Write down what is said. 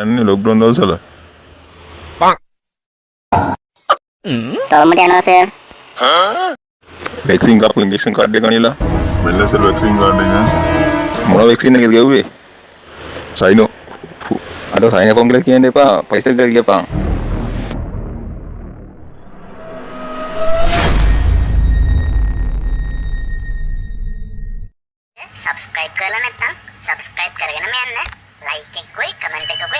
යන්නේ ලොක්ඩවුන් දවස්වල ටොල්මට යනවා සර්. වැක්සින් කරපු ඉන්ජෙක්ෂන් කාඩ් එක අනිලා. වෙල්ලසල් වැක්සින් කාඩ් එක. මොන වැක්සින් එකද ගෙව්වේ සයිනෝ අද සයින කොංගල කියන්න එපා පයිසල් කර කියපා සබස්ක්‍රයිබ් කරලා නැත්නම් සබස්ක්‍රයිබ් කරගෙනම යන්න. ලයික් එකකුයි කමෙන්ට් එකකුයි. මතක ඇතුව